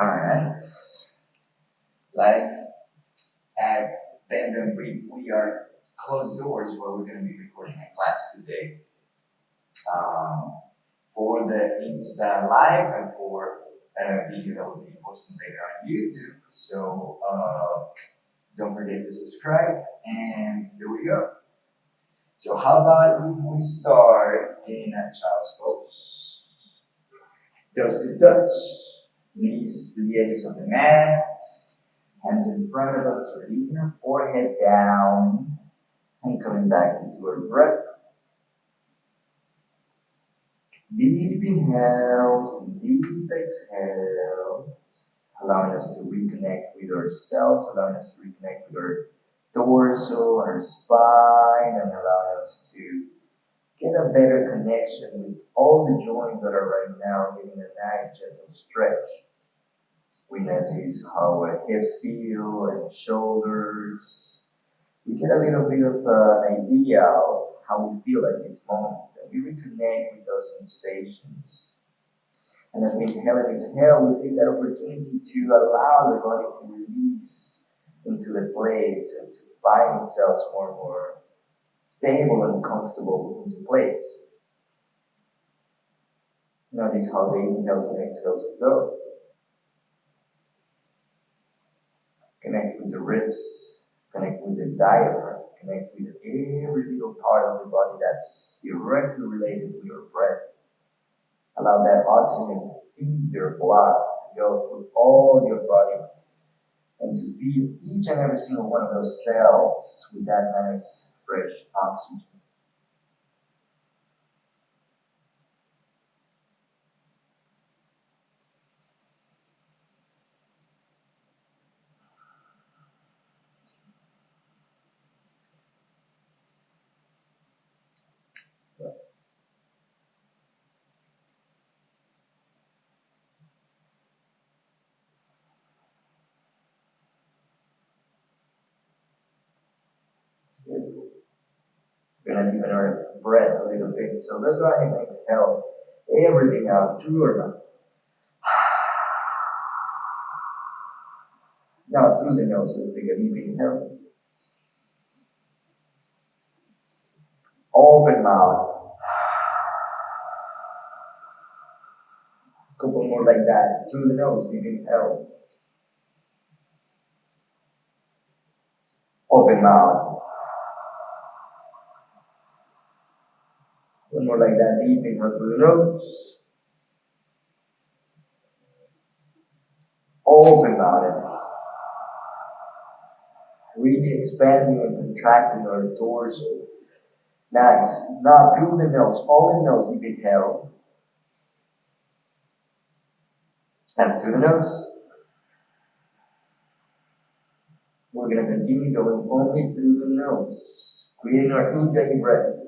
Alright. Live at Bandom, we, we are closed doors where we're going to be recording a class today. Um, for the Insta Live and for a video that will be posted later on YouTube. So uh, don't forget to subscribe, and here we go. So how about if we start in a child's pose? Toes to touch, knees to the edges of the mat, hands in front of us, releasing our forehead down, and coming back into our breath. Deep inhales deep exhales, allowing us to reconnect with ourselves, allowing us to reconnect with our torso, our spine, and allowing us to get a better connection with all the joints that are right now, getting a nice gentle stretch. We notice how our hips feel and shoulders. We get a little bit of an idea of how we feel at this moment, and we reconnect with those sensations. And as we inhale and exhale, we take that opportunity to allow the body to release into the place and to find itself more and more stable and comfortable place. Notice how the inhales and exhales go. Connect with the ribs, connect with the diaphragm, connect with every little part of the body that's directly related to your breath. Allow that oxygen to feed your blood, to go through all your body, and to feed each and every single one of those cells with that nice fresh oxygen. We're gonna deepen our breath a little bit. So let's go ahead and exhale everything out through your mouth. Now through the nose, take a deep inhale. Open mouth. A couple more like that. Through the nose, deep inhale. Open mouth. One more like that. Deep the nose. Open mouth. Really expanding and contracting our torso. Nice. Not through the nose, the nose, deep inhale. And through the nose. We're going to continue going only through the nose, creating our Ujjayi breath.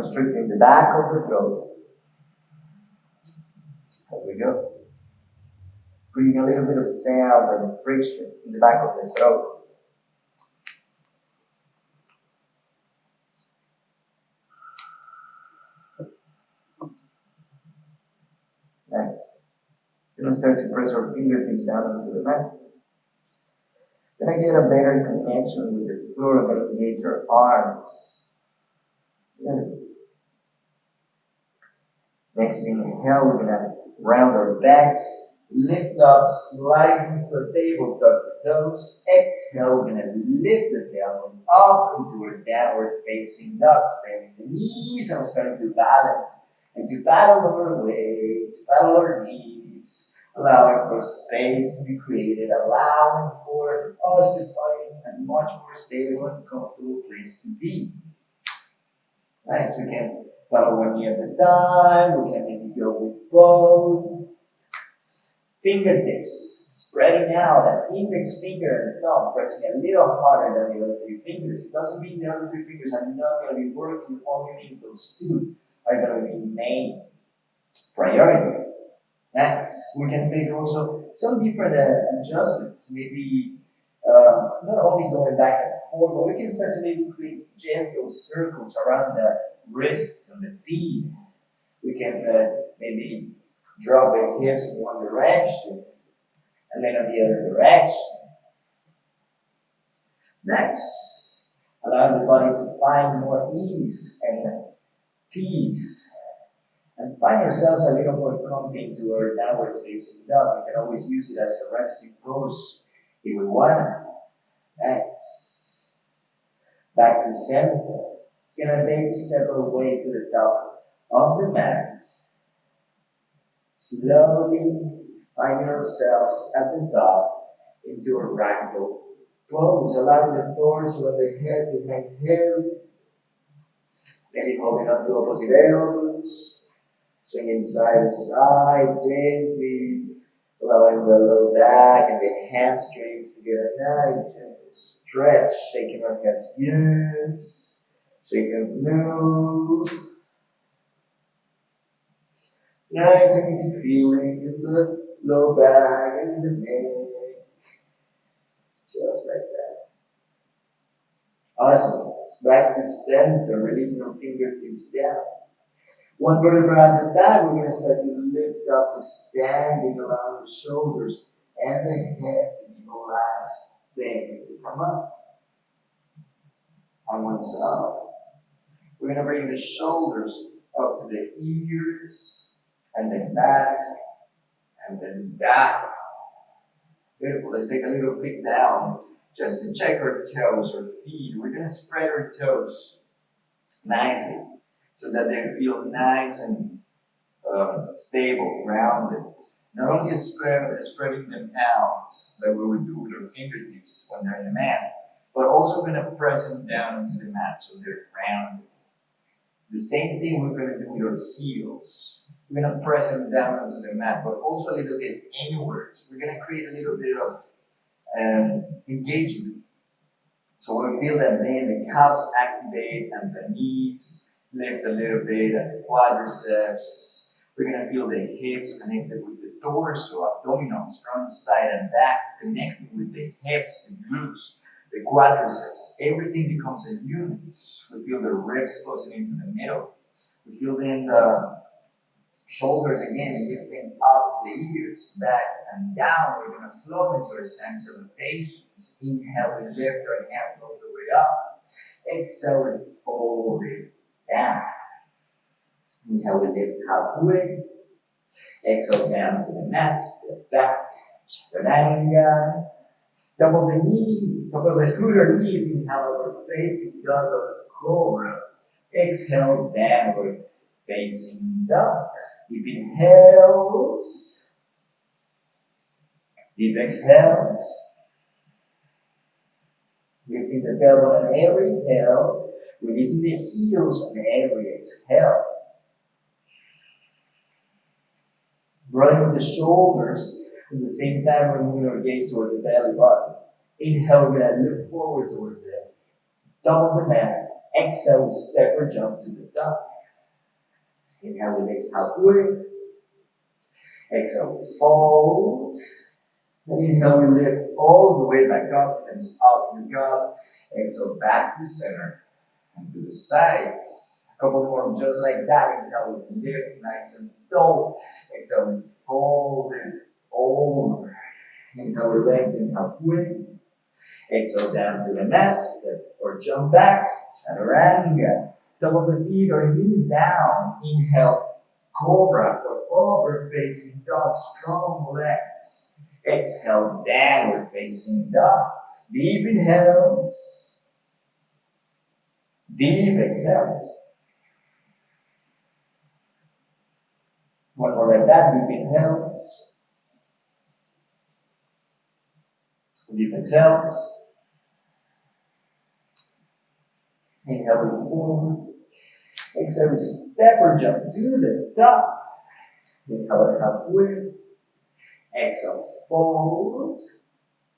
Constricting the back of the throat. Here we go. Creating a little bit of sound and friction in the back of the throat. Next. Gonna start to press our fingertips down into the mat. Then I get a better connection with the floor. Gonna engage our arms. Good. Next inhale, we're gonna round our backs, lift up, slide into a table, tuck the toes. Exhale, we're gonna lift the tailbone up into a downward facing dog, staying the knees, and we're starting to balance and to paddle our way, to paddle our knees, allowing for space to be created, allowing for us to find a much more stable and comfortable place to be. Nice, we one knee at a time, we can maybe go with both. Fingertips spreading out, that index finger and thumb pressing a little harder than the other three fingers. It doesn't mean the other three fingers are not going to be working, only means those two are going to be main priority. Next, we can take also some different uh, adjustments, maybe uh, not only going back and forth, but we can start to maybe create gentle circles around the wrists and the feet. We can uh, maybe Drop the hips in one direction and then in the other direction. Next, allow the body to find more ease and peace. And find yourselves a little more comfy into our downward facing dog. You can always use it as a resting pose if we want. Next. Back to center. Gonna baby step away to the top of the mat. Slowly find yourselves at the top into a ragdoll pose, allowing the torso and the head to hang heavy. Maybe holding on to opposite elbows, swinging side to side gently, allowing the low back and the hamstrings to get a nice gentle stretch, shaking our heads, yes, shaking move. Nice and easy feeling in the low back and the neck. Just like that. Awesome. Back to center, releasing our fingertips down. One vertebra at a time, we're going to start to lift up to standing, allowing the shoulders and the head be the last thing to come up. One side. We're going to bring the shoulders up to the ears, and then back, and then down. Beautiful. Let's take a little peek down just to check our toes or feet. We're going to spread our toes nicely so that they feel nice and um, stable, rounded. Not only spread, spreading them out like we would do with our fingertips when they're in the mat, but also going to press them down into the mat so they're rounded. The same thing we're going to do with our heels. We're going to press them down onto the mat, but also a little bit inwards. We're going to create a little bit of um, engagement. So we feel that then the calves activate and the knees lift a little bit and the quadriceps. We're going to feel the hips connected with the torso, abdominals, front, side, and back, connecting with the hips, the glutes, the quadriceps. Everything becomes a unit. We feel the ribs closing into the middle. We feel then the shoulders again lifting up to the ears, back and down. We're going to flow into our center salutations. Inhale, we lift our hands all the way up. Exhale, we fold it down. Inhale, we lift halfway. Exhale, down to the mat, step back, chaturanga. Double the knee, double the foot or knees. Inhale, facing or cobra. Exhale, downward facing dog. Deep inhales. Deep exhales. Lifting the tailbone on every inhale, releasing the heels on every exhale. Drawing the shoulders at the same time, we're moving our gaze toward the belly button. Inhale, we're to lift forward towards the top double the mat. Exhale, we step or jump to the top. Inhale, we lift halfway. Exhale, we fold. Inhale, we lift all the way back up and up you go. Exhale, back to center and to the sides. A couple more just like that. Inhale, we lift nice and tall. Exhale, we fold it over. Inhale, we lengthen halfway. Exhale, down to the mat, step or jump back. Chaturanga. Double the feet or knees down. Inhale, cobra or upward facing dog. Strong legs. Exhale, downward facing dog. Deep inhales. Deep exhales. One more like that. Deep Inhale, move forward. Exhale, step or jump to the top. Inhale, halfway. Exhale, fold.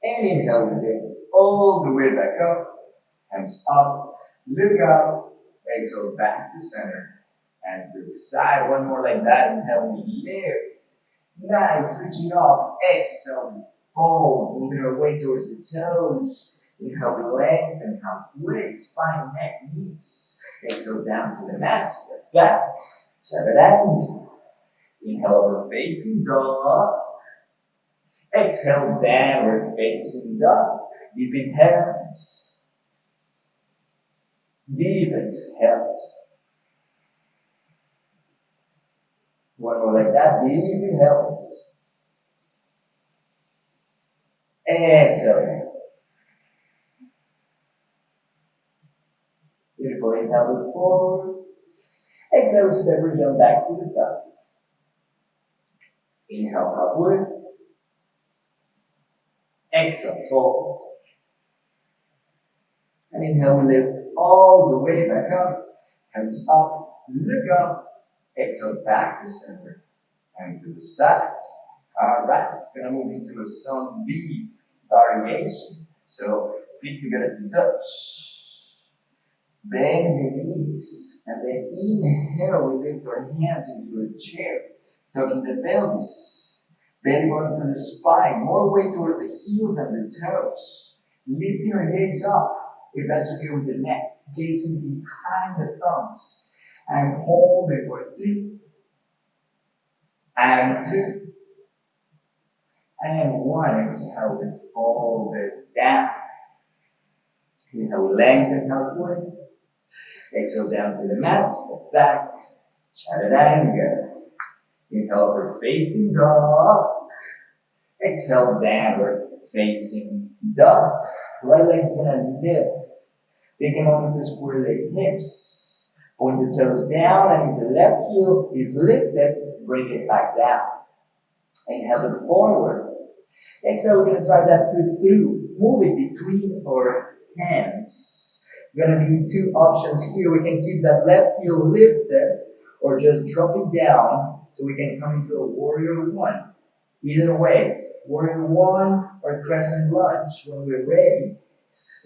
And inhale, we lift all the way back up. Hands up. Look up. Exhale, back to center. And to the side. One more like that. Inhale, we lift. Nice. Reaching up. Exhale, fold. Moving our way towards the toes. Inhale, lengthen halfway, spine, neck, knees. Exhale, down to the mat, step back, chaturanga. Inhale, upward facing dog. Exhale, downward facing dog. Deep inhales. Deep exhales. One more like that. Deep inhales. Exhale. Beautiful. Inhale, look forward. Exhale, step jump back to the top. Inhale, halfway. Exhale, forward. And inhale, we lift all the way back up. Hands up, look up. Exhale, back to center. And to the Uh, side. Alright, gonna move into a sun B variation. So feet together to touch. Bend the knees, and then inhale, we lift our hands into a chair, tucking the pelvis, bending onto the spine, more weight toward the heels and the toes. Lift your gaze up, if that's okay with the neck, gazing behind the thumbs, and hold it for three, and two, and one. Exhale, we fold down. Inhale, lengthen halfway. Exhale down to the mat, step back, chaturanga. Inhale, upward facing dog. Exhale, downward facing dog. Right leg's gonna lift. Take a moment to square the hips. Point the toes down, and if the left heel is lifted, bring it back down. Inhale, look forward. Exhale, we're gonna drive that foot through. Move it between our hands We're gonna be two options here. We can keep that left heel lifted or just drop it down so we can come into a warrior one. Either way, warrior one or crescent lunge when we're ready.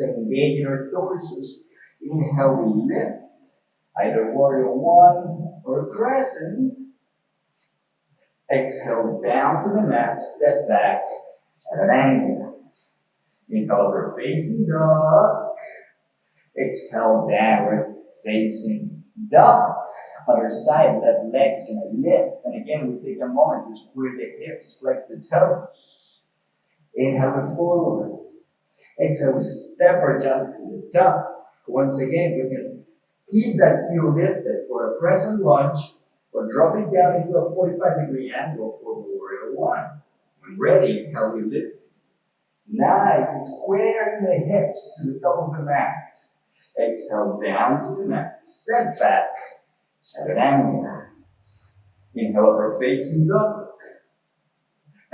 Engage in our torsos. Inhale, we lift. Either warrior one or crescent. Exhale down to the mat, step back at an angle. Inhale, we're facing dog. Exhale downward, facing dog. Other side, that leg's gonna lift. And again, we take a moment to square the hips, flex the toes. Inhale forward. Exhale, we step or jump to the top. Once again, we can keep that heel lifted for a crescent lunge or drop it down into a 45 degree angle for warrior one. When ready, how we lift. Nice, square the hips to the top of the mat. Exhale down to the mat. Step back. Chaturanga. Inhale upward facing dog.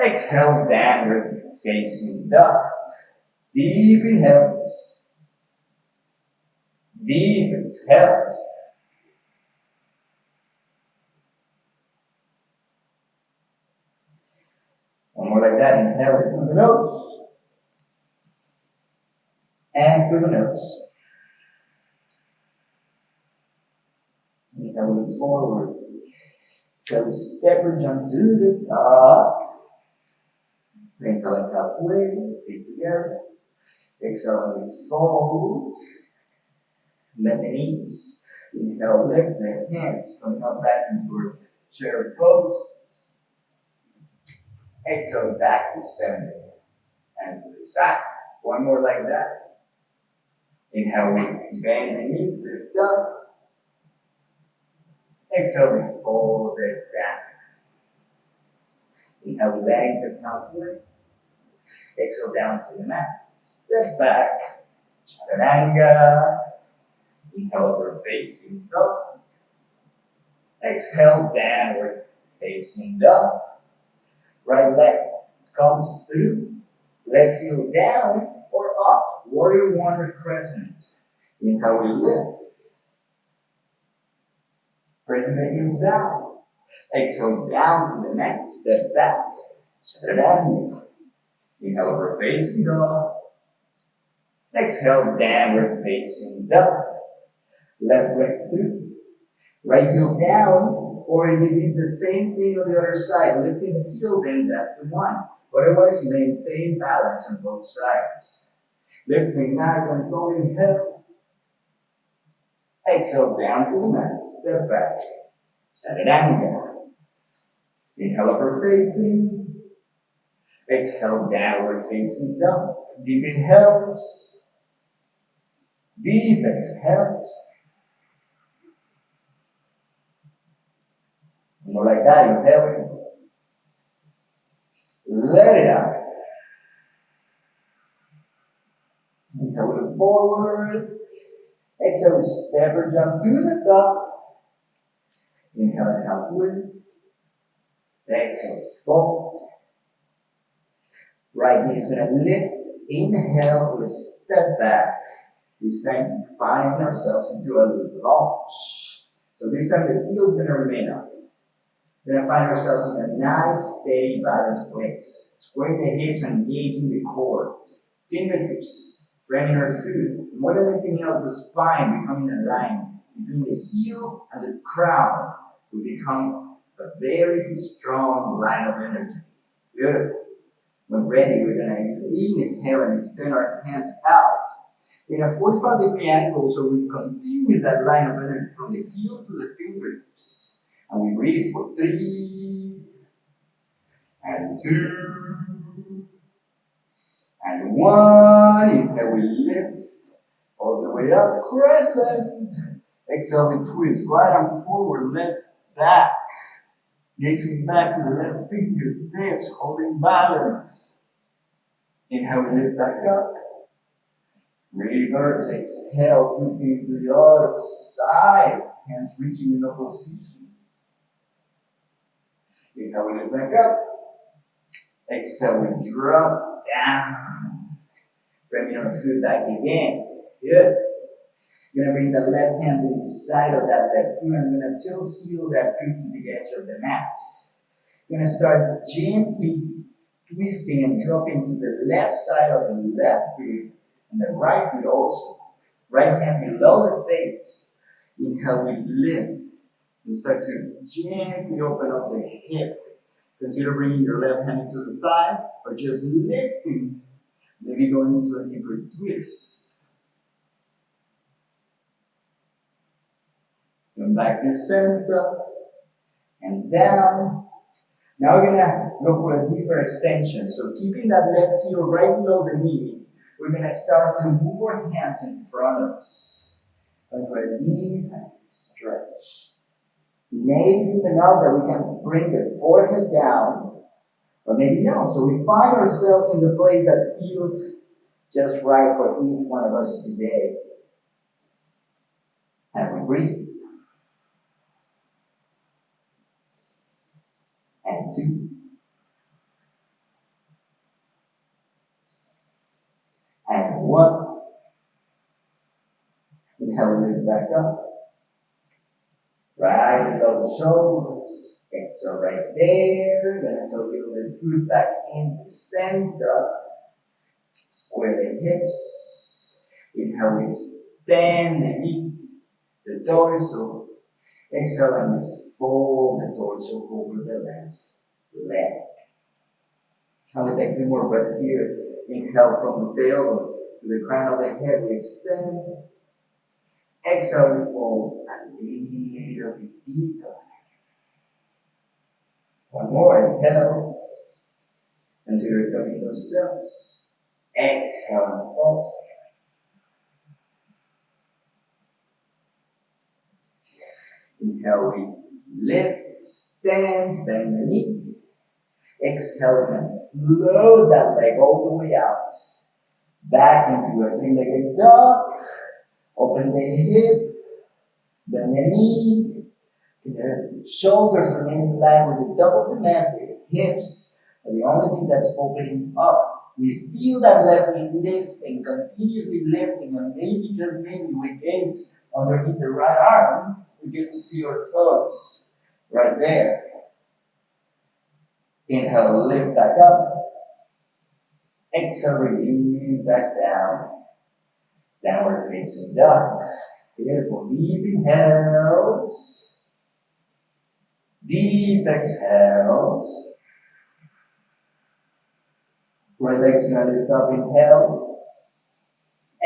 Exhale downward facing dog. Deep inhales. Deep exhales. One more like that. Inhale it through the nose. And through the nose. and move forward. So step or jump to the top. Wrinkle it halfway, feet together. Exhale, we fold. Bend the knees. Inhale, lift the hands, coming up back into our chair Exhale, back to standing. And to the side. One more like that. Inhale, we bend the knees, lift up. Exhale, we fold it back. Inhale, lengthen halfway. Exhale, down to the mat. Step back. Chaturanga. Inhale, upward facing dog. Exhale, downward facing dog. Right leg comes through. Left heel down or up. Warrior one crescent. Inhale, we lift. Pressing the heels down. Exhale down to the neck, step back. Step down. Inhale upward facing dog. Exhale downward facing dog. Left leg through. Right heel down, or you did the same thing on the other side, lifting the heel, then that's the one. Otherwise, maintain balance on both sides. Lifting nice and going head Exhale down to the mat, step back, chaturanga. Inhale, upward facing. Exhale, downward facing dog. Deep inhales. Deep exhales. More like that, inhale. Let it out. Inhale, forward. Exhale, step or jump to the top. Inhale, halfway. Exhale, fold. Right knee is going to lift. Inhale, we step back. This time, we find ourselves into a little lunge. So this time, the heel is going to remain up. We're going to find ourselves in a nice, steady, balanced place. Square the hips and engaging the core. Fingertips framing our foot. More than anything else, the spine becoming aligned between the heel and the crown. We become a very strong line of energy. Beautiful. When ready, we're going to inhale and extend our hands out in a 45 degree angle so we continue that line of energy from the heel to the fingertips. And we breathe for three, and two, and one. Inhale, we lift all the way up, crescent. Exhale, we twist right arm forward, left back. Gazing back to the left fingertips, holding balance. Inhale, we lift back up. Reverse, exhale, twisting to the other side. Hands reaching in opposition. Inhale, we lift back up. Exhale, we drop down. Bringing our foot back again. Good. You're gonna bring the left hand inside of that left foot you're gonna tilt heel that foot to the edge of the mat. You're gonna start gently twisting and dropping to the left side of the left foot and the right foot also. Right hand below the face. Inhale, we lift start to gently open up the hip. Consider bringing your left hand to the thigh or just lifting, maybe going into a deeper twist. Come back to center, hands down. Now we're gonna go for a deeper extension. So keeping that left heel right below the knee, we're gonna start to move our hands in front of us. Going for a deep stretch. Maybe deep enough that we can bring the forehead down, or maybe no. So we find ourselves in the place that feels just right for each one of us today. And we breathe. And two. And one. Inhale, lift back up. The shoulders. Exhale right there. Gonna take a little foot back into center. Square the hips. Inhale, extend the knee, the torso. Exhale and we fold the torso over the left leg. I'm gonna take two more breaths here. Inhale from the tail to the crown of the head. We extend. Exhale, we fold and little bit deeper. One more, inhale. Consider coming those steps. Exhale and fold. Inhale, we lift, stand, bend the knee. Exhale and float that leg all the way out. Back into a three-legged dog. Open the hip, the knee. The shoulders remain in line with the top of the. The hips are the only thing that's opening up. We feel that left knee lifting, continuously lifting, and maybe just maybe we gaze underneath the right arm. We get to see our toes right there. Inhale, lift back up. Exhale, release back down. Downward facing dog. Beautiful. Deep inhales. Deep exhales. Right leg to lift up. Inhale.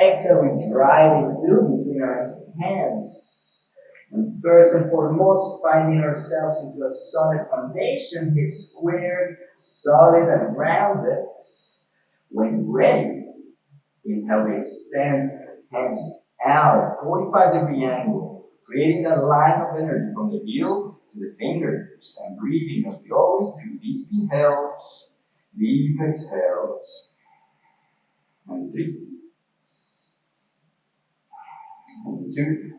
Exhale, we drive it through between our hands. And first and foremost, finding ourselves into a solid foundation, hips squared, solid and rounded. When ready, inhale, we extend hands out, 45 degree angle, creating a line of energy from the heel to the fingertips and breathing as we always do. Deep inhales, deep exhales, and three, and two,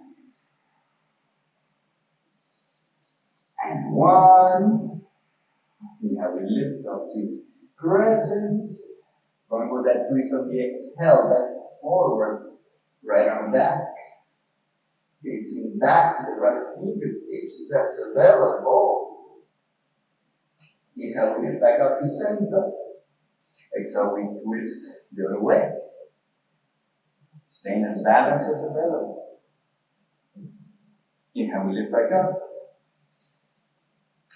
and one. We lift up to crescent. Going with that twist on the exhale, that forward, right arm back. Facing back to the right fingertips, that's available. Inhale, we get back up to center. Exhale, we twist the other way. Staying as balanced as available. Inhale, we lift back up.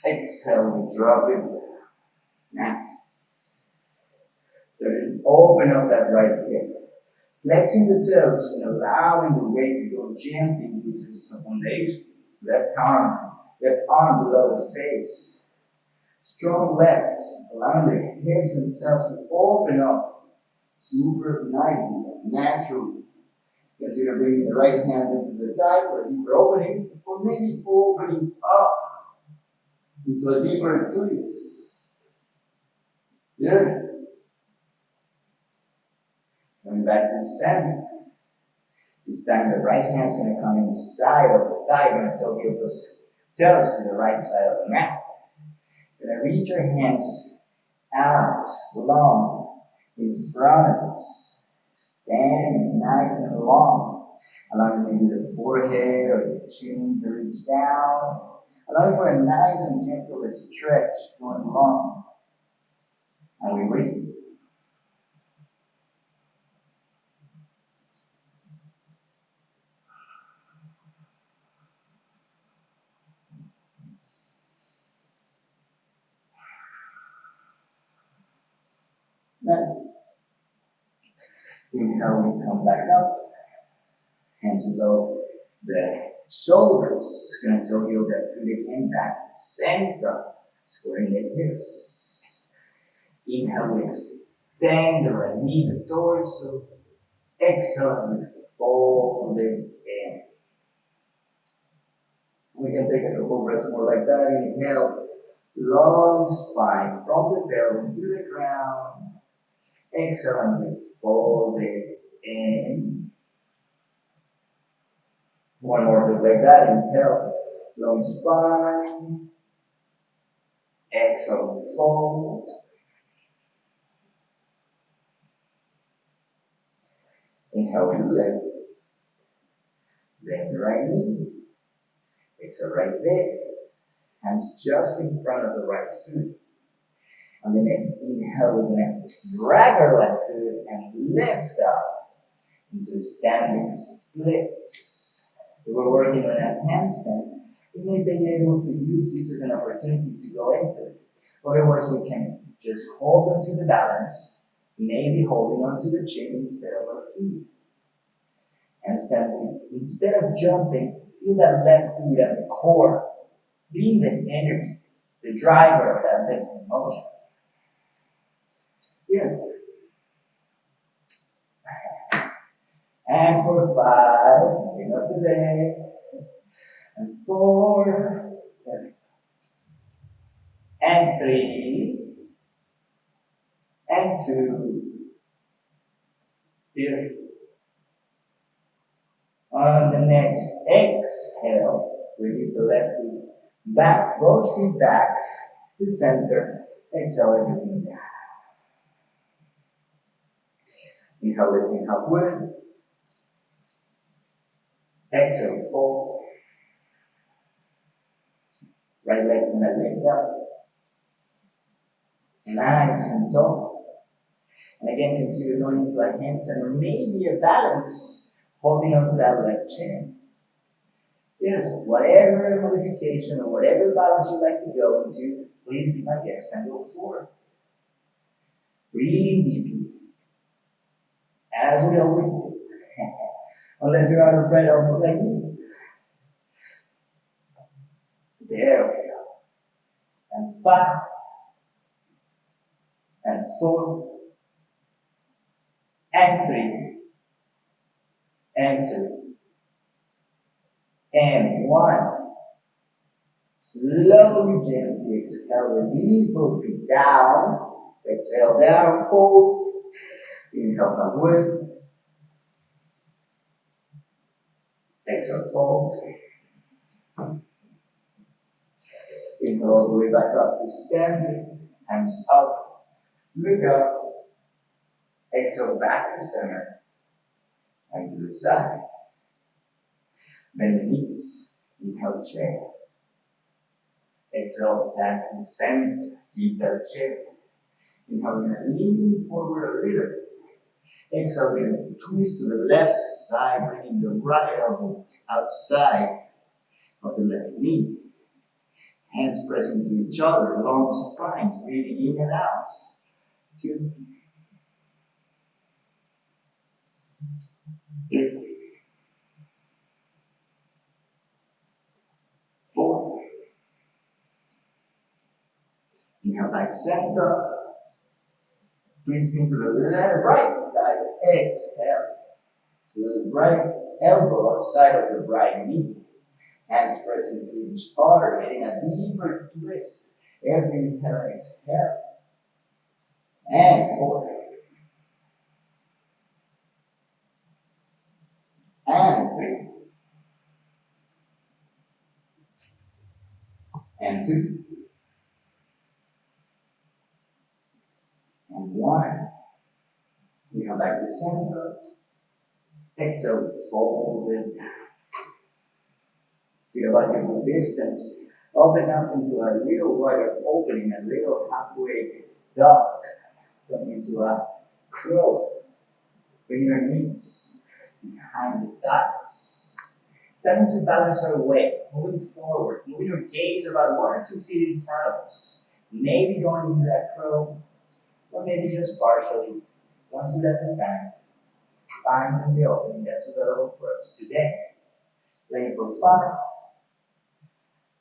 Exhale, we drop it. Nice. So open up that right hip. Flexing the toes and allowing the weight to go gently into the foundation. Left arm, left arm below the face. Strong legs, allowing the hips themselves to open up super nicely, naturally. Consider bringing the right hand into the thigh for a deeper opening, or maybe opening up into a deeper twist. Good. Coming back to center. This time the right hand's going to come inside of the thigh, going to Tokyo those toes to the right side of the mat. You're going to reach your hands out, long, in front of us. Standing nice and long. Allowing maybe the forehead or the chin to reach down. Allowing for a nice and gentle stretch going along. And we Inhale, we come back up. Hands below the shoulders. Gonna tell you that feet again back to center. Squaring the hips. Inhale, we extend the right knee, the torso. Exhale, we fold it in. We can take a couple breaths more like that. Inhale, long spine from the tailbone to the ground. Exhale and fold it in. One more just like that. Inhale, long spine. Exhale, fold. Inhale, we lift. Bend the right knee. Exhale, right there. Hands just in front of the right foot. On the next inhale, we're going to drag our left foot and lift up into a standing splits. If we're working on a handstand, we may be able to use this as an opportunity to go into it. Otherwise, we can just hold on to the balance, maybe holding on to the chin instead of our feet. Handstand, instead of jumping, feel that left foot at the core, being the energy, the driver of that lifting motion. Yes. And for five, up the leg. And four. And three. And two. Beautiful. On the next exhale, release the left foot back, both feet back to center. Exhale everything down. Inhale, lifting halfway. Exhale, fold. Right leg's gonna lift up. Nice and tall. And again, consider going into a handstand or maybe a balance, holding onto that left chin. Yes, whatever modification or whatever balance you like to go into, please be my guest and go forward. Breathing deeply as we always do. Unless you're out of breath almost like me. There we go. And five. And four. And three. And two. And one. Slowly, gently exhale. Release both feet down. Exhale down, fold. Inhale, halfway. Exhale, fold. Inhale all the way back up to standing. Hands up. Look up. Exhale back to center. And to the side. Bend the knees. Inhale, chair. Exhale back to center. Keep that chair. Inhale, lean forward a little. Exhale, we're gonna twist to the left side, bringing the right elbow outside of the left knee. Hands pressing to each other, long spines, breathing in and out. Two. Three. Four. Inhale back center. Twisting to the right side. Exhale. To the right elbow outside of the right knee. Hands pressing to each other, getting a deeper twist. Every inhale, exhale. And four. And three. And two. And one. We come back to center. Exhale, fold it down. Feel like in the distance, open up into a little wider opening, a little halfway duck, come into a crow. Bring your knees behind the thighs. Starting to balance our weight, moving forward, moving your gaze about one or two feet in front of us. Maybe going into that crow, or maybe just partially, one foot at a time. Finding the opening that's available for us today. Playing for five,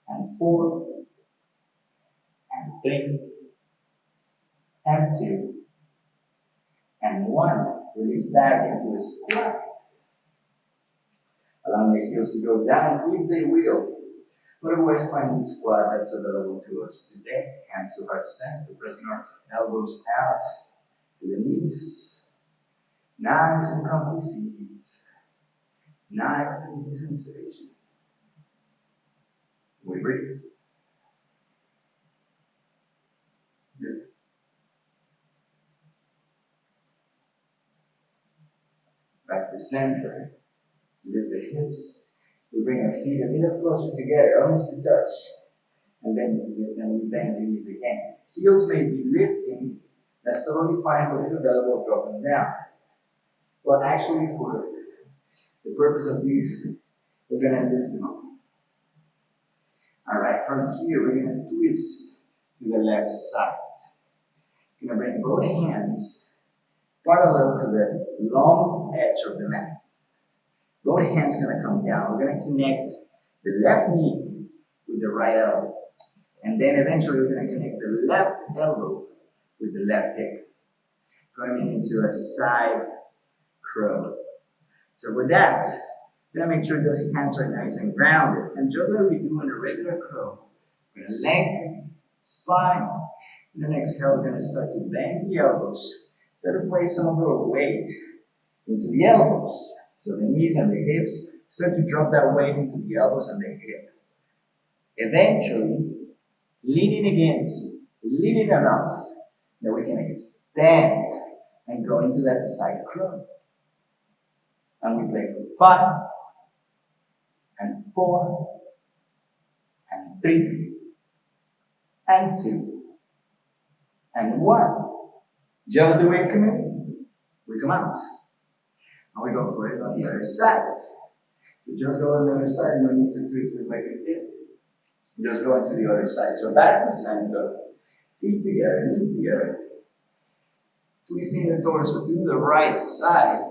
and four, and three, and two, and one. Release back into a squat. Allowing the heels to go down if they will. But always find the squat that's available to us today. Hands to heart center, pressing our elbows out to the knees. Nice and comfy seats. Nice and easy sensation. We breathe. Good. Back to center. Lift the hips. We bring our feet a little closer together, almost to touch. And then, then we bend the knees again. Heels may be lifting. That's totally fine, but if available, drop them down. But actually, for the purpose of this, we're going to lift them up. All right, from here, we're going to twist to the left side. You're going to bring both hands parallel to the long edge of the mat. Both hands to come down. We're to connect the left knee with the right elbow. And then eventually we're to connect the left elbow with the left hip. Going into a side crow. So with that, we're to make sure those hands are nice and grounded. And just like we do in a regular crow, we're to lengthen spine. And then exhale, we're to start to bend the elbows. Start to place some of our weight into the elbows. So the knees and the hips start to drop that weight into the elbows and the hip. Eventually, leaning against, leaning enough that we can extend and go into that side crow. And we play for five, and four, and three, and two, and one. Just the way it come in, we come out. And we go for it on the other side. So just go on the other side, no need to twist it like it did. Just go into the other side. So back to center, feet together, knees together. Twisting the torso to the right side.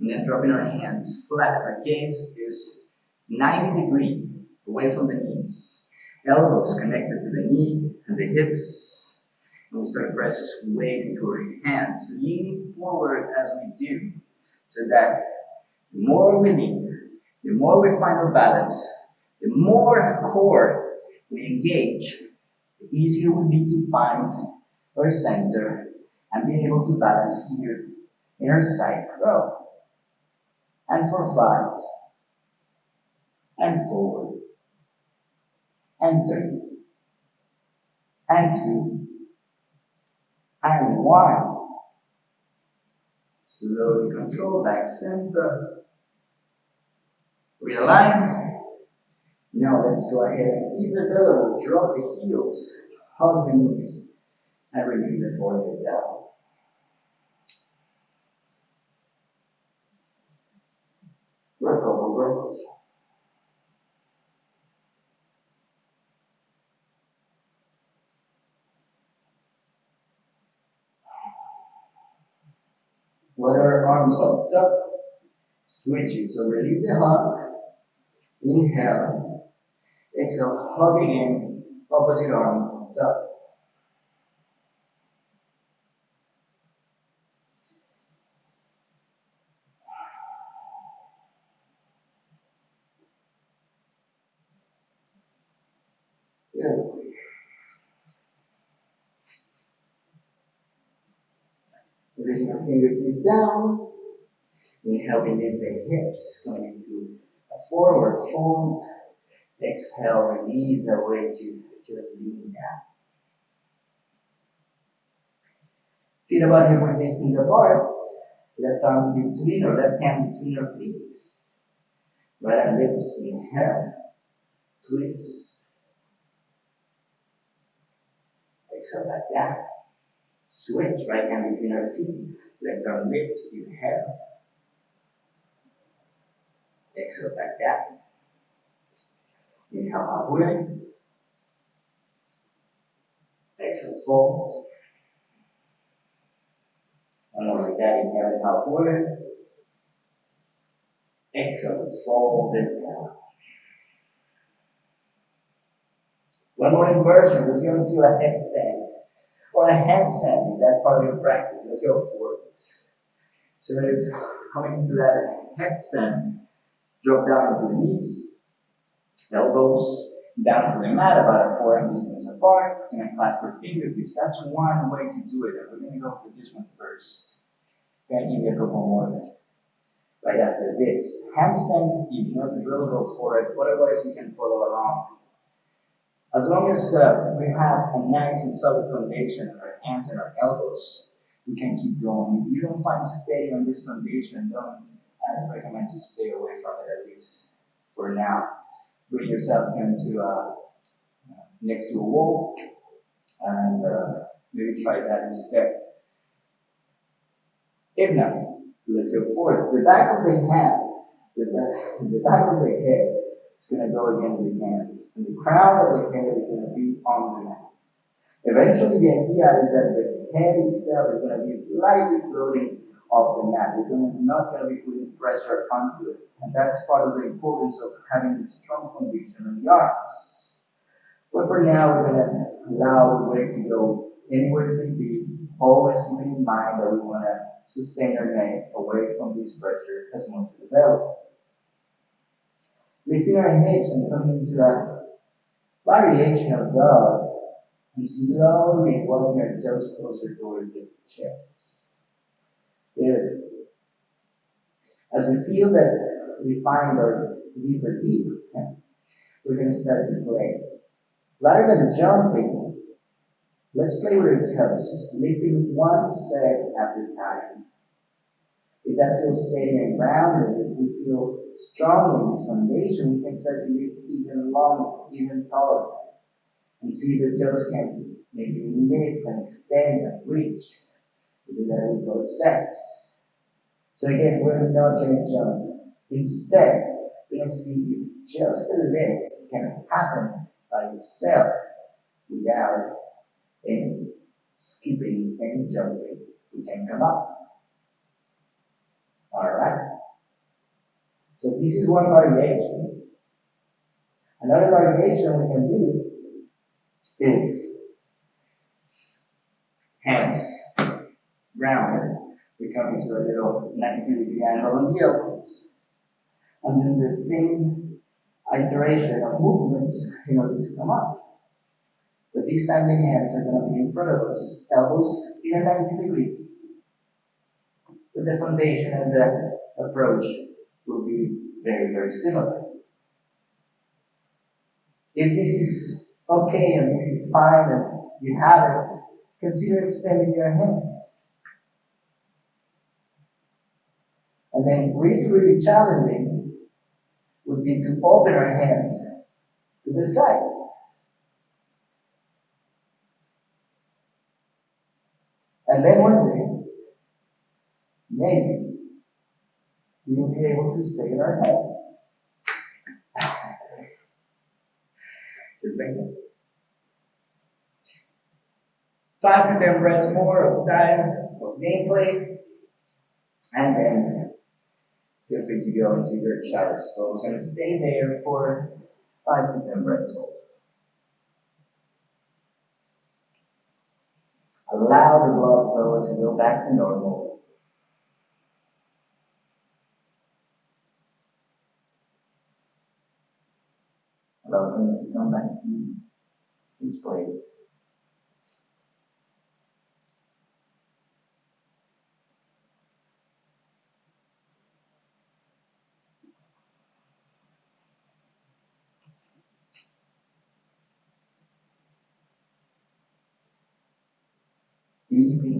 And then dropping our hands flat. against this 90 degree away from the knees. Elbows connected to the knee and the hips. And we start to press weight toward hands, leaning forward as we do, so that the more we lean, the more we find our balance, the more core we engage, the easier will be to find our center and being able to balance here in our side crow. And for five, and four, and three, and two, and one. Slowly control back center. Realign. Now let's go ahead and if available, drop the heels, hug the knees, and release the forehead down. For a couple arms up. Switch it. So release the hug. Inhale. Exhale. Hug again. Opposite arm. Good. Releasing your fingertips down. Inhale, we lift the hips, coming to a forward fold. Exhale, release the weight to just lean down. Feet about hip distance apart. Left arm between or left hand between your feet. Right hand lips, inhale. Twist. Exhale back down. Switch, right hand between our feet. Left arm lifts, inhale. Exhale back down. Inhale halfway. Exhale fold. One more like that. Inhale halfway. Exhale fold it. One more inversion. Let's go into a headstand or a handstand. That's part of your practice. Let's go for it. So it's coming into that headstand. Drop down to the knees, elbows down to the mat, about a forearm distance apart. We're gonna clasp our fingertips. That's one way to do it. And we're gonna go for this one first. Gonna give you a couple more right after this. Handstand, if you know the drill, go for it. Otherwise, you can follow along. As long as uh, we have a nice and solid foundation in our hands and our elbows, we can keep going. If you don't find steady on this foundation, don't I recommend you stay away from it at least for now. Bring yourself into uh, next to a wall and uh, maybe try that instead. If not, let's go forward. The back of the hands, the back, the back of the head is going to go against the hands, and the crown of the head is going to be on the mat. Eventually, the idea is that the head itself is going to be slightly floating off the mat. We're not going to be putting pressure onto it. And that's part of the importance of having a strong foundation on the arms. But for now, we're going to allow the weight to go anywhere it may be, always keeping in mind that we want to sustain our neck away from this pressure as much as available. Lifting our hips and coming into a variation of dog, and slowly walking our toes closer toward the chest. Good. As we feel that we find our deepest deep, we're going to start to play. Rather than jumping, let's play with our toes, lifting one set at a time. If that feels steady and grounded, if we feel strong in this foundation, we can start to lift even longer, even taller. And see the toes can maybe lift and extend and reach. Do that both sets. So again, we're not going to jump. Instead, going see if just a lift can happen by itself without any skipping and jumping. We can come up. Alright? So this is one variation. Another variation we can do is hands grounded. We come into a little 90 degree angle on the elbows. And then the same iteration of movements in order to come up. But this time the hands are going to be in front of us, elbows in a 90 degree. But the foundation and the approach will be very, very similar. If this is okay and this is fine and you have it, consider extending your hands. And then really, really challenging would be to open our hands to the sides. And then one day, maybe, we will be able to stay in our hands. Just like that. Five to ten breaths more of time of gameplay. And then free to go into your child's pose and stay there for five to ten breaths. Allow the blood flow to go back to normal. Allow things to come back to its place.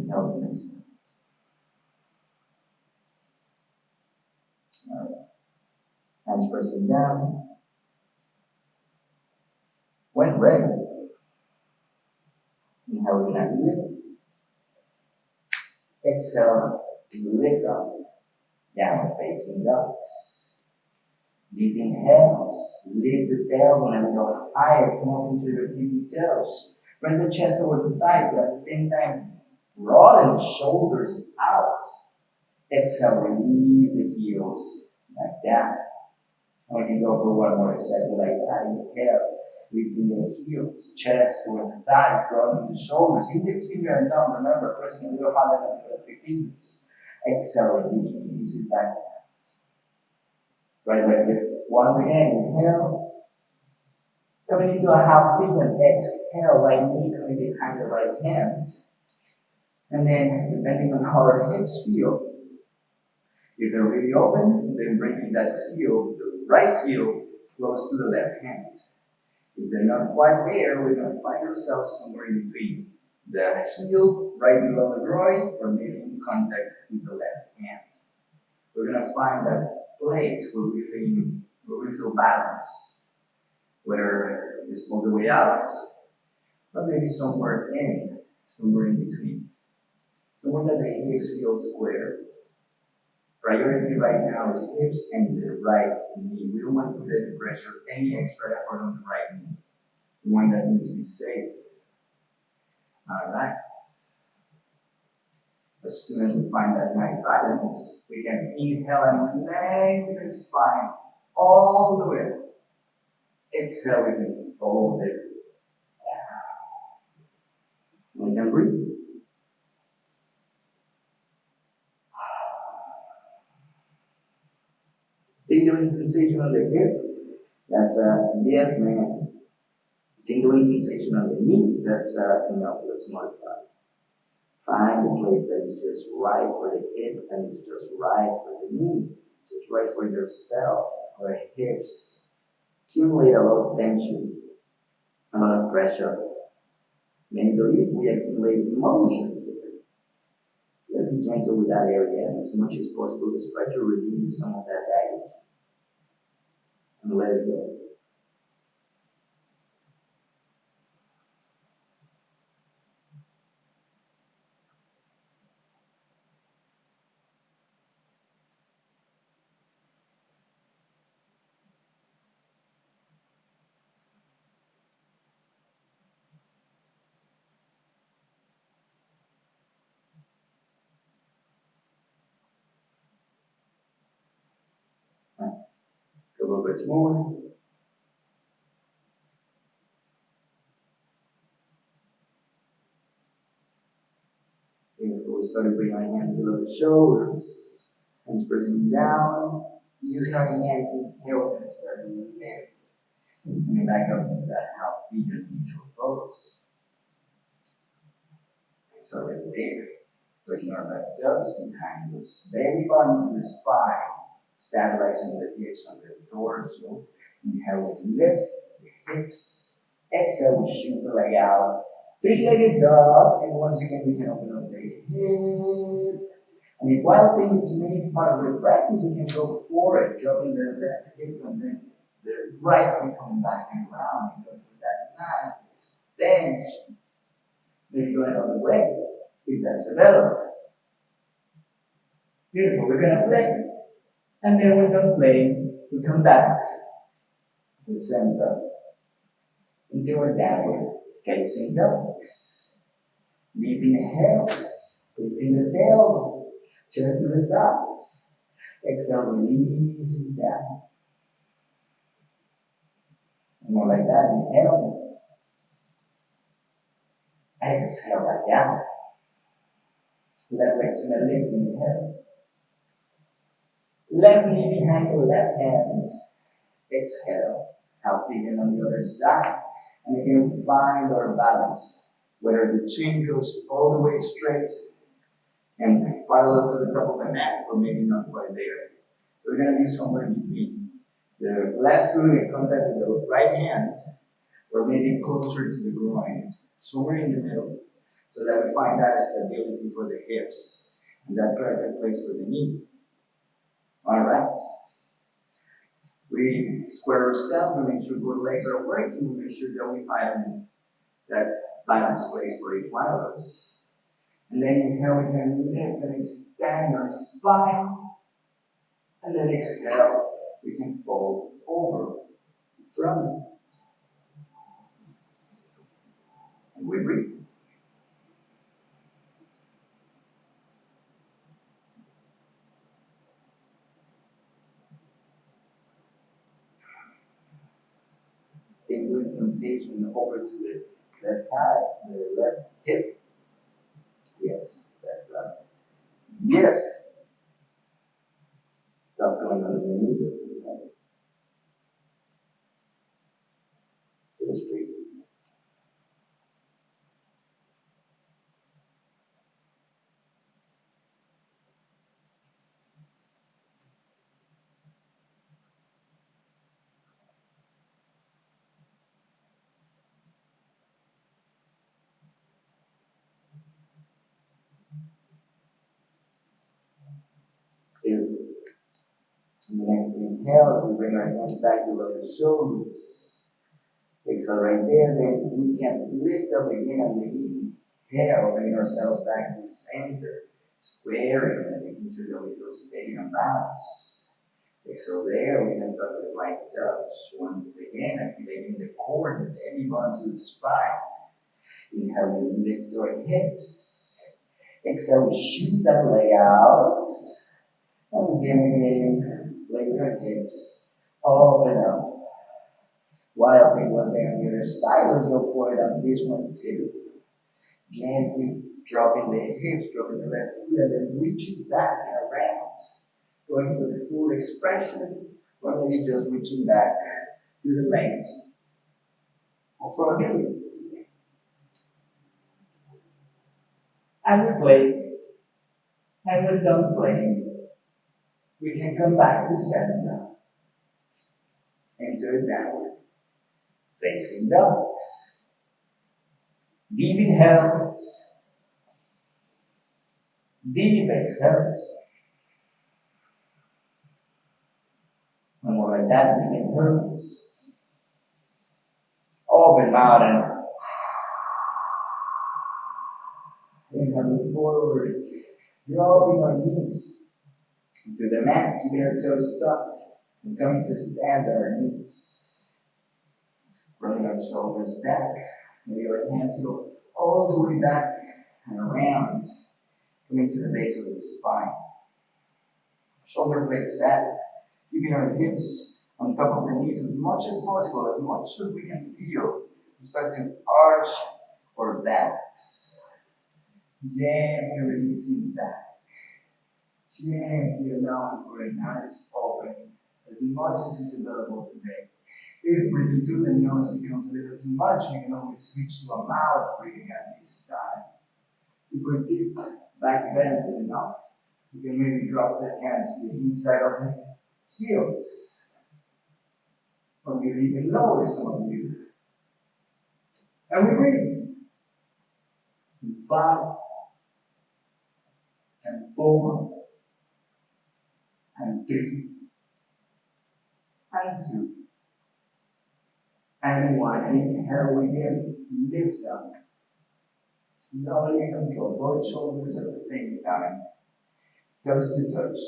Deep intelligence. Alright. Hands pressing down. When ready, inhale in and lift. Exhale, lift up. Down facing dogs. Deep inhales, lift the tailbone and go higher, come up into your tippy toes. Press the chest over the thighs, but at the same time, broaden the shoulders out. Exhale, release the heels like that. And we can go for one more exactly like that. Inhale, lifting the heels, chest over the thigh, broadening the shoulders. Index finger and thumb, remember, pressing a little harder than the three fingers. Exhale, release it back. Right leg lifts once again. Inhale. Coming into a half pigeon. Exhale, right knee coming behind the right hand. And then, depending on how our hips feel, if they're really open, then bringing that heel, the right heel, close to the left hand. If they're not quite there, we're going to find ourselves somewhere in between. The heel right below the groin, or maybe in contact with the left hand. We're going to find that place where we feel, where we feel balance. Whether it's all the way out, or maybe somewhere in, somewhere in between. Somewhere that the hips feel square. Priority right now is hips and the right knee. We don't want to put any pressure, any extra effort on the right knee. We want that knee to be safe. Alright. As soon as we find that nice balance, we can inhale and lengthen the spine all the way. Exhale, we can fold it. We can breathe. Tingling sensation on the hip, that's a yes, man. Tingling sensation on the knee, that's a no, let's modify. Find the place that is just right for the hip and is just right for the knee, just right for yourself, or hips. Accumulate a lot of tension, a lot of pressure. Many believe we accumulate emotion. Let's be gentle with that area and as much as possible, just try to release some of that baggage and let it go. a little bit more. Beautiful. We start to bring our hands below the shoulders. Hands pressing down. Use our hands and heel and start moving in. Coming back up into that half meter neutral pose. So right there. Taking our left toes behind us. Belly button to the spine. Stabilizing the hips under the torso. Inhale, lift the hips. Exhale, we shoot the leg out. Three-legged dog. And once again, we can open up the hip. And if while things may be part of the practice, we can go forward, dropping the left hip and then the right foot coming back and around and going for that nice extension. Maybe going all the way, if that's available. Beautiful. We're gonna play. And then we're done playing, we come back to the center into our downward facing dogs. Deep inhales, lifting the tail, chest to the tops. Exhale, releasing down. And more like that, inhale. Exhale, like that. Left leg to the lift, inhale. Left knee behind the left hand. Exhale. Half pigeon on the other side. And again, find our balance. Whether the chin goes all the way straight and parallel to the top of the mat, or maybe not quite there. We're going to be somewhere in between. The left foot in contact with the right hand, or maybe closer to the groin, somewhere in the middle, so that we find that stability for the hips and that perfect place for the knee. All right. We square ourselves, and make sure both legs are working, we make sure that we find that balance place for each one us. And then inhale, we can lift and extend our spine. And then exhale, we can fold over from And we breathe. Take good sensation over to the left thigh, the left hip. Yes, that's up. Yes. Stuff going on in the knee, that's in the Just breathe. Beautiful. And the next inhale, we bring our hands back below the shoulders. Exhale right there, then we can lift up again on the inhale, bring ourselves back to center, squaring and making sure that we feel steady and balanced. Exhale there, we can tuck the right touch. Once again, activating the core, the belly button to the spine. Inhale, we lift our hips. Exhale, we shoot that leg out. And again, lay your hips, open up. Wild thing was there on the other side. Go for it on this one too. Gently dropping the hips, dropping the left foot, and then reaching back and around. Going for the full expression, or maybe just reaching back to the. Or for a minute. And we play. And we're done playing we can come back to center. Enter downward. Facing dogs. Deep inhales. Deep exhales. One more like that, deep inhales. Open mouth and inhale forward. Dropping our knees to the mat, keeping our toes tucked, and coming to stand on our knees. Rolling our shoulders back, maybe our hands go all the way back and around, coming to the base of the spine. Shoulder blades back, keeping our hips on top of the knees as much as possible, as much as we can feel. We start to arch our backs. Gently releasing back. Gently allowing for a nice opening as much as is available today. If breathing through the nose becomes a little too much, we can always switch to a mouth breathing at this time. If we're deep back bend is enough, you can maybe drop the hands to the inside of the heels. Or maybe even lower some of you. And we breathe. In five, and four, and three, and two, and one. Inhale, we lift up. Slowly control both shoulders at the same time. Toes to touch,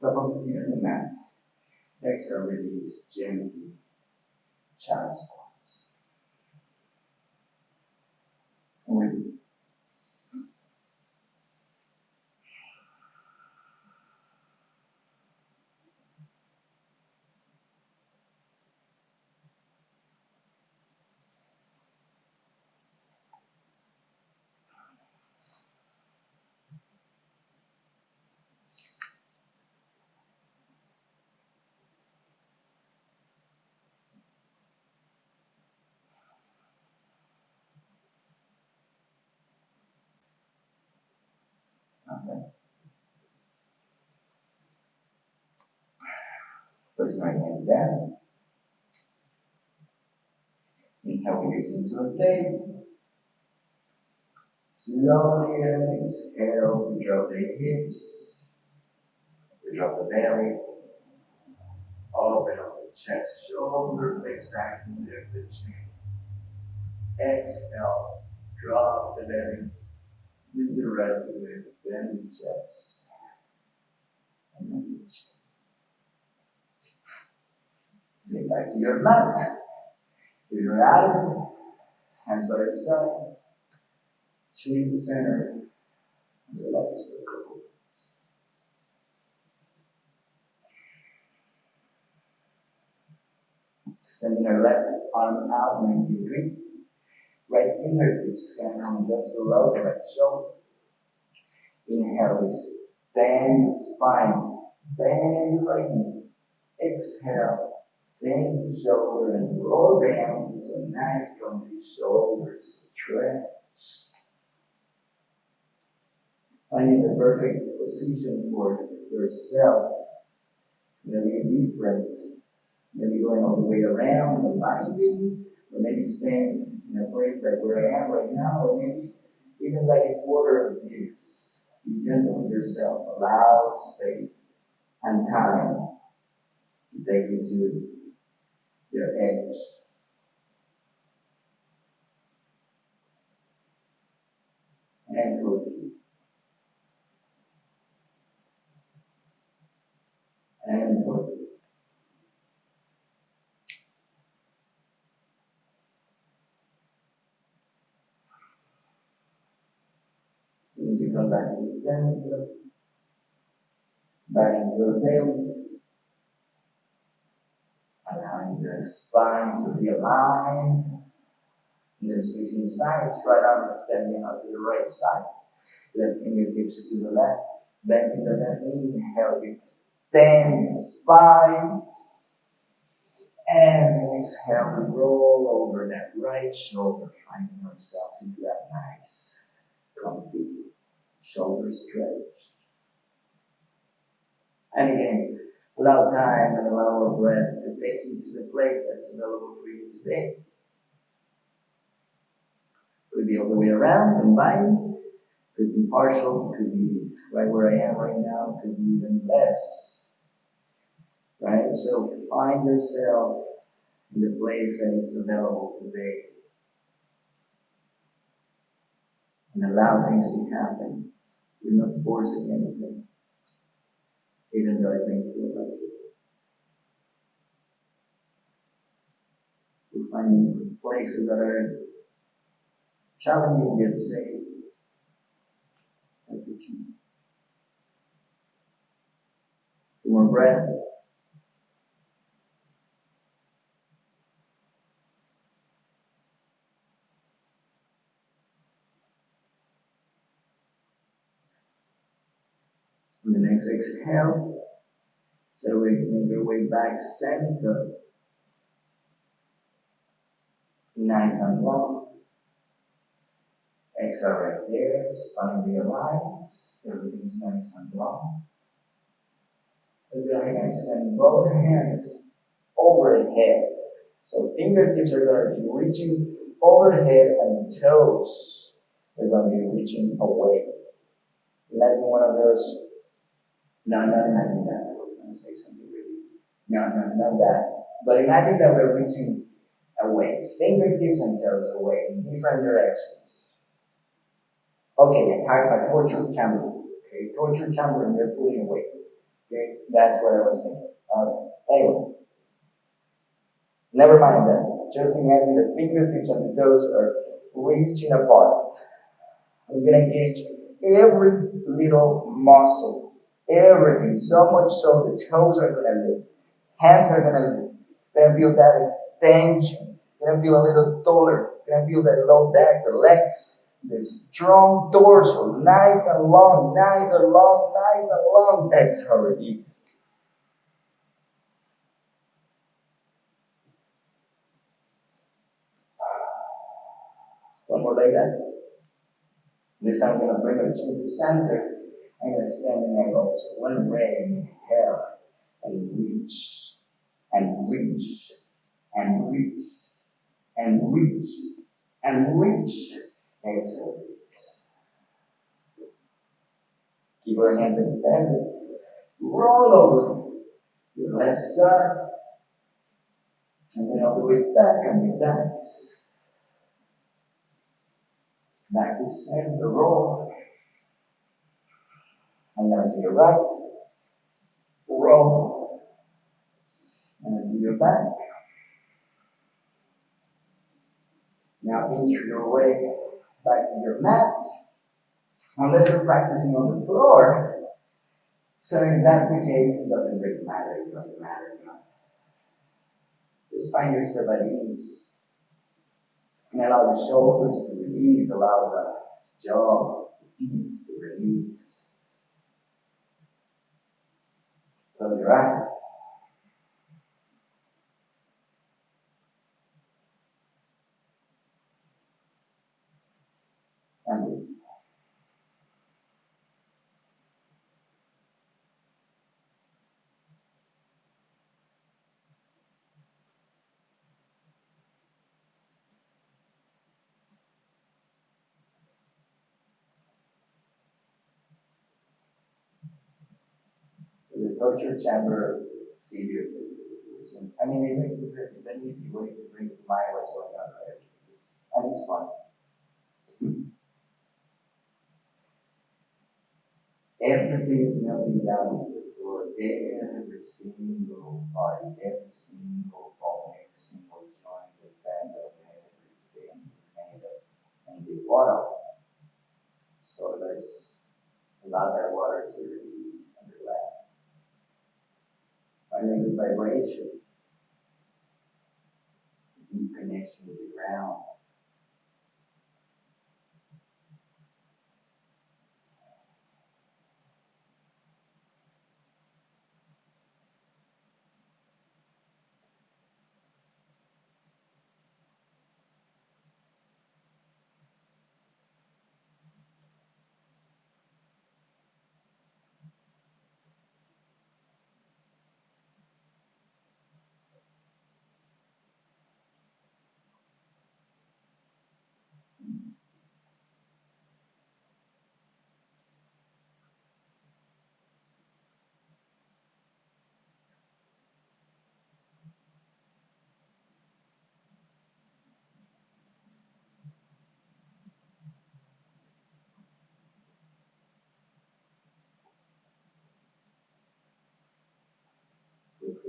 top of the feet on the mat. Exhale, release gently. Child squats. And we Okay. Place my hands down. Inhale, lift into a table. Slowly exhale, we drop the hips. We drop the belly. Open up the chest, shoulder blades back into the chin. Exhale, drop the belly. With the rest of it, bend the chest. And then the chin. Get back to your. If you're at it, hands by your sides. Chin center. And for a couple minutes. Extending our left arm out when you breathe. Right fingertips can come just below the right shoulder. Inhale, we extend the spine, bend right knee. Exhale, sink the shoulder and roll down into a nice comfy shoulder stretch. Finding the perfect position for yourself. It's going to be different. Maybe going all the way around and binding, or maybe staying in a place like where I am right now, or maybe even like a quarter of this. Be gentle with yourself. Allow space and time take you to your edge. And foot. And foot. Soon as you come back to the center, back into the belly, allowing the spine to realign, and then switching sides, right arm extending out to the right side, left fingertips to the left, bending the left knee, inhale, extend spine, and exhale, roll over that right shoulder, finding ourselves into that nice, comfy shoulder stretch. And again, allow time and allow our breath to take you to the place that's available for you today. Could be all the way around, combined. Could be partial. Could be right where I am right now. Could be even less. Right? So find yourself in the place that it's available today. And allow things to happen. You're not forcing anything, even though I may you like it. We're finding places that are challenging yet safe. That's the key. Two more next exhale, so we make your way back center. Nice and long. Exhale right there, spine realize, everything's nice and long. We're going to extend both hands overhead. So fingertips are going to be reaching overhead and toes are going to be reaching away. Imagine one of those. No, not imagine that. I was going to say something really. No, no, not that. But imagine that we're reaching away. Fingertips and toes away in different directions. Okay, a, a torture chamber. Okay, torture chamber and they're pulling away. Okay, that's what I was thinking. Anyway, never mind that. Just imagine the fingertips and the toes are reaching apart. I'm gonna engage every little muscle, everything, so much so the toes are gonna lift, hands are gonna lift. You're gonna feel that extension. You're gonna feel a little taller. You're gonna feel that low back, the legs, the strong torso, nice and long, nice and long, nice and long. Exhale, release. One more like that. This time I'm gonna bring our chin to center. I'm gonna stand in elbows. One way, inhale, and reach, and reach, and reach, and reach, and reach. Exhale, release. Keep our hands extended. Roll over your left side. And then all the way back your backs. Back to center, roll. And then to your right. Roll. And then to your back. Now inch your way back to your mats. Unless you're practicing on the floor. So if that's the case, it doesn't really matter. It doesn't matter. Just find yourself at ease. And allow the shoulders to release, allow the jaw, the teeth to release. Close your eyes. And breathe. The torture chamber figure is, is I mean, it's, a, it's, a, it's an easy way to bring to mind what's going on, right? It's, it's, and it's fun. Everything is melting down to the floor. Every single body, every single bone, every single joint, the tendon, everything made of and the water. So let's allow that water to release and relax. Finding the vibration, deep connection with the ground.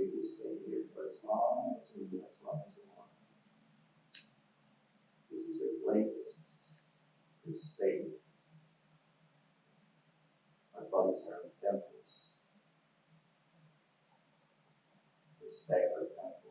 Free to stay here for as long as you as long as you want. This is your place, your space. Our bodies are temples. Respect our temples.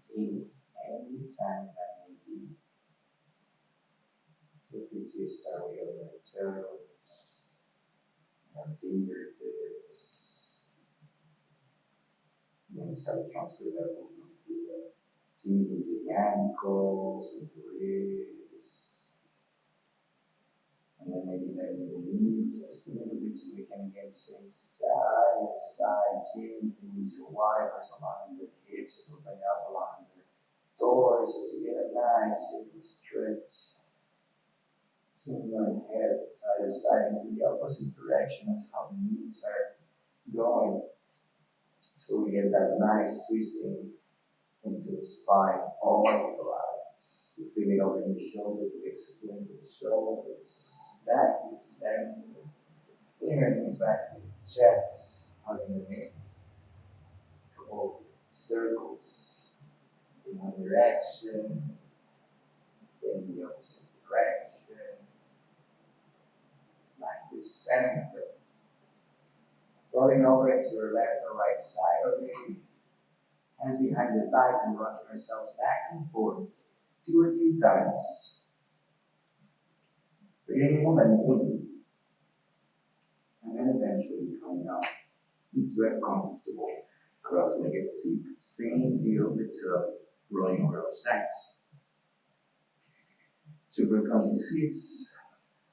Take any time that may be. Feel to start with your right toes, our fingertips. Then start transfer that movement to the feet, the ankles, the wrists. And then maybe bending the knees just a little bit so we can get swing side to side, gently your wipers along the hips, moving up along the doors to get a nice gentle stretch. Swing your head side to side into the opposite direction. That's how the knees are going. So we get that nice twisting into the spine, all the lines. You feel it over the shoulder blades, into the shoulders, back to the center. Fingertips back to the chest, hugging the neck. Couple circles in one direction, then the opposite direction. Back to center. Rolling over into left or right side or maybe hands behind the thighs and rocking ourselves back and forth two or three times. Creating momentum. And then eventually coming up into a comfortable cross-legged seat. Same deal with uh, rolling over our sides. Super comfy seats,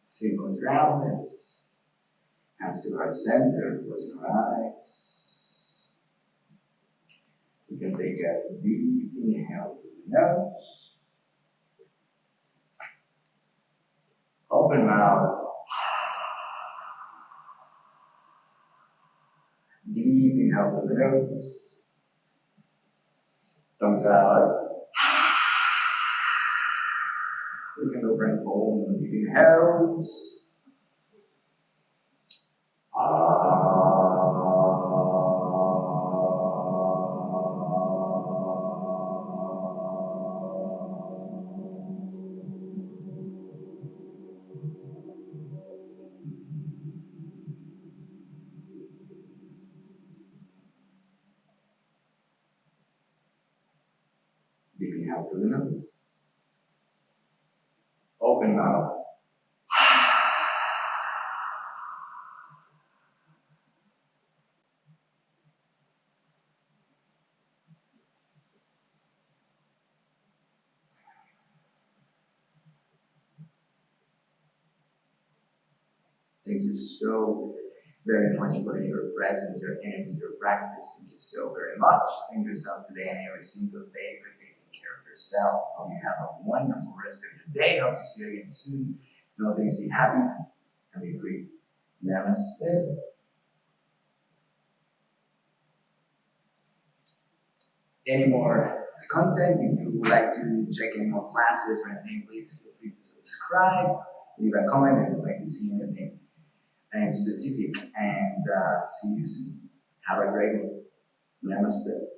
simple grounded. Hands to heart center, close your eyes. You can take a deep inhale through the nose. Open mouth. Through the nose. Thumbs out. We can go for an om deep inhales. Thank you so very much for your presence, your energy, your practice. Thank you so very much. Thank yourself today and every single day for taking care of yourself. Hope you have a wonderful rest of your day. Hope to see you again soon. Know things be happy and be free. Namaste. Any more content, if you would like to check any more classes or anything, please feel free to subscribe, leave a comment if you'd like to see anything and specific and uh, see you soon. Have a great day. Namaste.